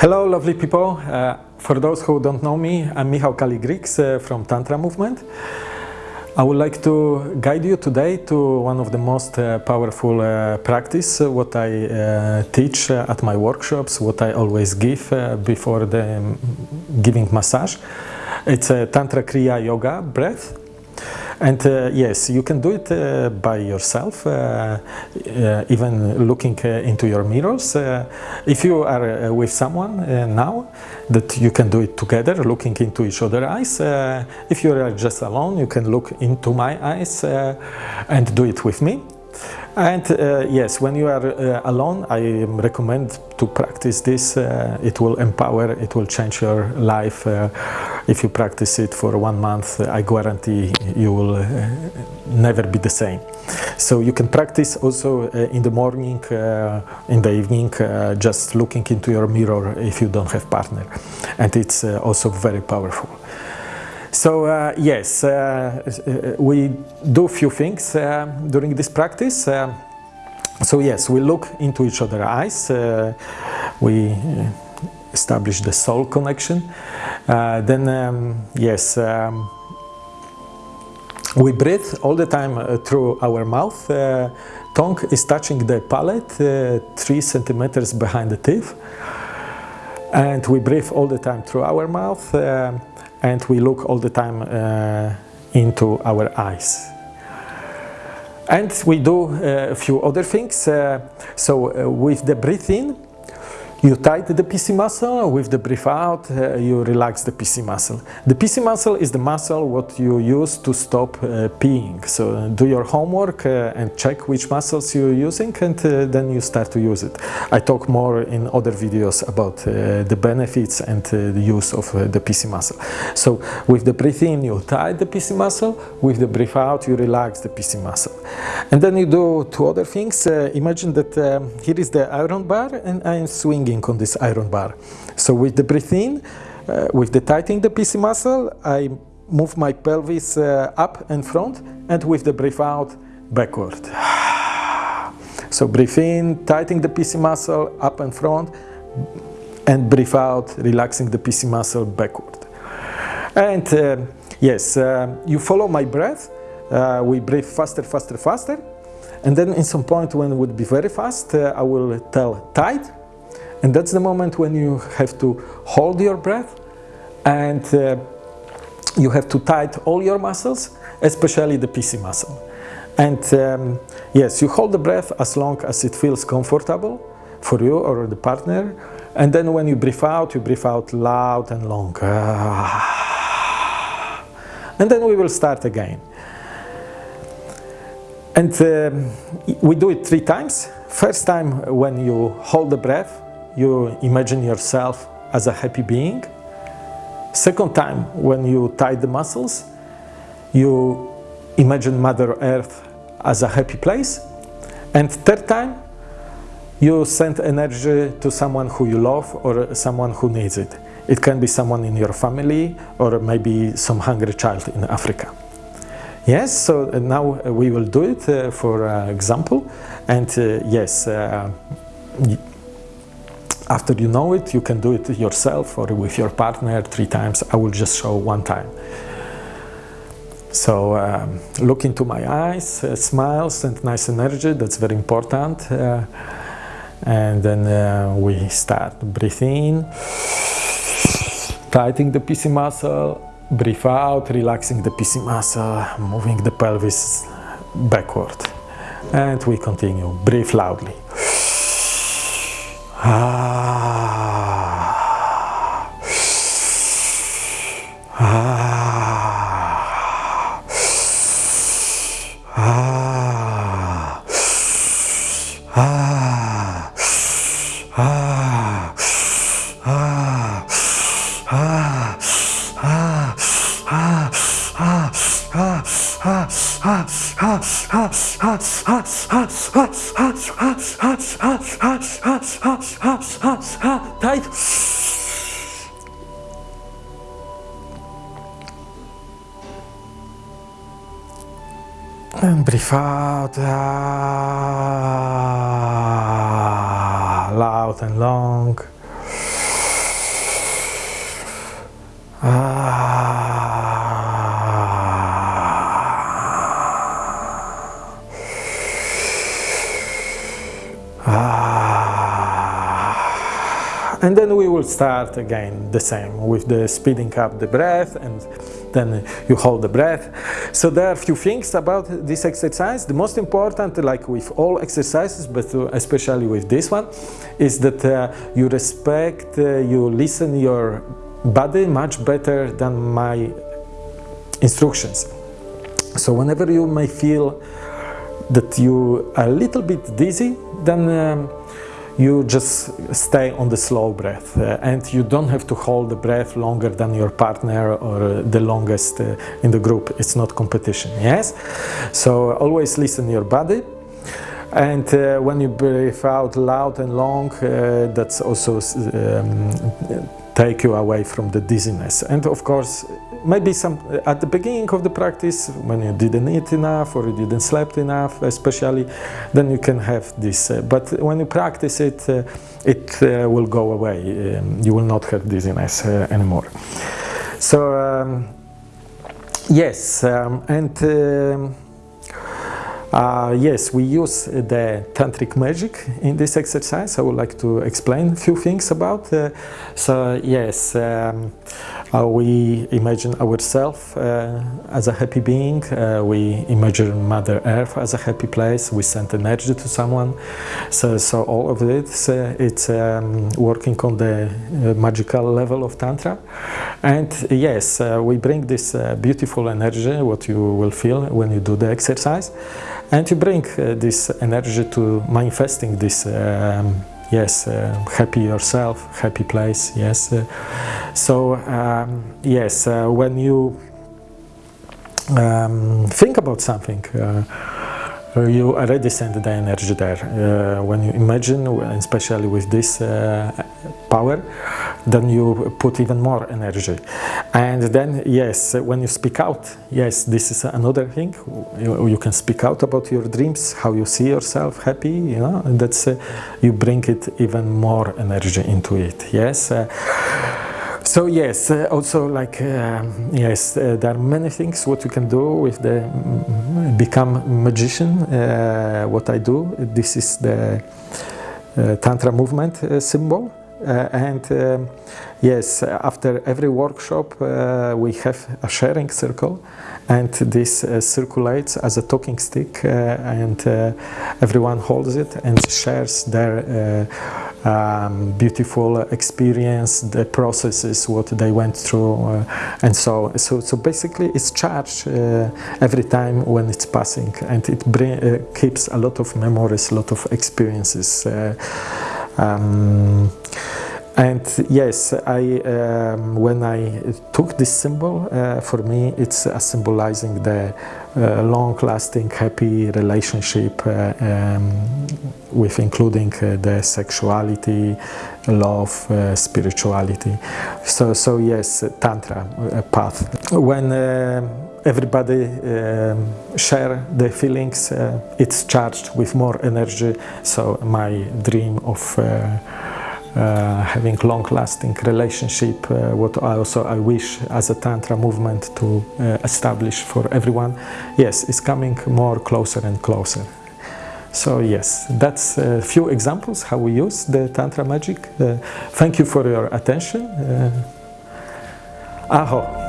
Hello, lovely people. Uh, for those who don't know me, I'm Michał Kaligriks uh, from Tantra Movement. I would like to guide you today to one of the most uh, powerful uh, practice, uh, what I uh, teach at my workshops, what I always give before the um, giving massage. It's a Tantra Kriya Yoga breath and uh, yes, you can do it uh, by yourself, uh, uh even looking uh, into your mirrors. Uh, if you are with someone now, that you can do it together, looking into each other's eyes. if you are just alone, you can look into my eyes and do it with me. And uh, yes, when you are uh, alone, I recommend to practice this. Uh, it will empower, it will change your life. Uh, if you practice it for one month, I guarantee you will uh, never be the same. So you can practice also uh, in the morning, in the evening, just looking into your mirror if you don't have partner. And it's also very powerful. So uh, yes, uh, uh, we do a few things uh, during this practice. Uh, so yes, we look into each other's eyes. Uh, we establish the soul connection. then um, yes, um, we breathe all the time through our mouth. tongue is touching the palate, three centimeters behind the teeth. And we breathe all the time through our mouth and we look all the time uh, into our eyes. And we do uh, a few other things. Uh, so uh, with the breathing, you tighten the PC muscle, with the breath out, uh, you relax the PC muscle. The PC muscle is the muscle what you use to stop uh, peeing. So uh, do your homework uh, and check which muscles you're using and uh, then you start to use it. I talk more in other videos about uh, the benefits and the use of the PC muscle. So with the breath in, you tighten the PC muscle, with the breath out, you relax the PC muscle. And then you do two other things. imagine that um, here is the iron bar and I'm swinging on this iron bar. So with the breath in, uh, with the tightening the PC muscle, I move my pelvis uh, up and front and with the breath out, backward. So breathe in, tightening the PC muscle up and front and breathe out, relaxing the PC muscle backward. And uh, yes, uh, you follow my breath. Uh, we breathe faster, faster, faster. And then in some point when it would be very fast, uh, I will tell tight and that's the moment when you have to hold your breath and uh, you have to tighten all your muscles, especially the PC muscle. And um, yes, you hold the breath as long as it feels comfortable for you or the partner. And then when you breathe out, you breathe out loud and long. And then we will start again. And um, we do it three times. First time when you hold the breath, you imagine yourself as a happy being. Second time, when you tie the muscles, you imagine Mother Earth as a happy place. And third time, you send energy to someone who you love or someone who needs it. It can be someone in your family or maybe some hungry child in Africa. Yes, so now we will do it uh, for uh, example. And uh, yes, after you know it, you can do it yourself or with your partner three times. I will just show one time. So um, look into my eyes, uh, smiles and nice energy, that's very important. Uh, and then uh, we start breathing, tightening the PC muscle, breathe out, relaxing the PC muscle, moving the pelvis backward. And we continue, breathe loudly. Ah. Tight. And breathe out. Loud and long. And then we will start again the same with the speeding up the breath and then you hold the breath. So there are a few things about this exercise. The most important, like with all exercises, but especially with this one, is that uh, you respect, uh, you listen your body much better than my instructions. So whenever you may feel that you are a little bit dizzy, then um, you just stay on the slow breath uh, and you don't have to hold the breath longer than your partner or the longest uh, in the group. It's not competition, yes? So always listen your body and uh, when you breathe out loud and long, uh, that's also um, take you away from the dizziness. And of course, maybe some at the beginning of the practice when you didn't eat enough or you didn't sleep enough especially then you can have this uh, but when you practice it uh, it uh, will go away um, you will not have dizziness uh, anymore so um, yes um, and um, uh, yes, we use the tantric magic in this exercise. I would like to explain a few things about. Uh, so yes, um, uh, we imagine ourselves uh, as a happy being. Uh, we imagine Mother Earth as a happy place. We send energy to someone. So, so all of this, uh, it's um, working on the magical level of Tantra. And yes, we bring this beautiful energy, what you will feel when you do the exercise and you bring uh, this energy to manifesting this um, yes uh, happy yourself happy place yes uh, so um, yes uh, when you um, think about something you already send the energy there. When you imagine, especially with this power, then you put even more energy. And then, yes, when you speak out, yes, this is another thing. You, you can speak out about your dreams, how you see yourself happy, you know, and that's, uh, you bring it even more energy into it, yes. Uh, so yes, uh, also like uh, yes, uh, there are many things what you can do with the mm, become magician. Uh, what I do, this is the uh, tantra movement uh, symbol, and um, yes, after every workshop we have a sharing circle, and this circulates as a talking stick, and everyone holds it and shares their um, beautiful experience, the processes, what they went through, uh, and so so so basically it's charged uh, every time when it's passing, and it bring, uh, keeps a lot of memories, a lot of experiences. Uh, um, and yes, I um, when I took this symbol, uh, for me it's uh, symbolizing the uh, long-lasting, happy relationship uh, um, with including uh, the sexuality, love, uh, spirituality. So, so yes, tantra path. When everybody um, share the feelings, it's charged with more energy. So my dream of uh, having long-lasting relationship, uh, what I also I wish as a Tantra movement to uh, establish for everyone, yes, it's coming more closer and closer. So yes, that's a few examples how we use the Tantra magic. Uh, thank you for your attention. Uh, aho.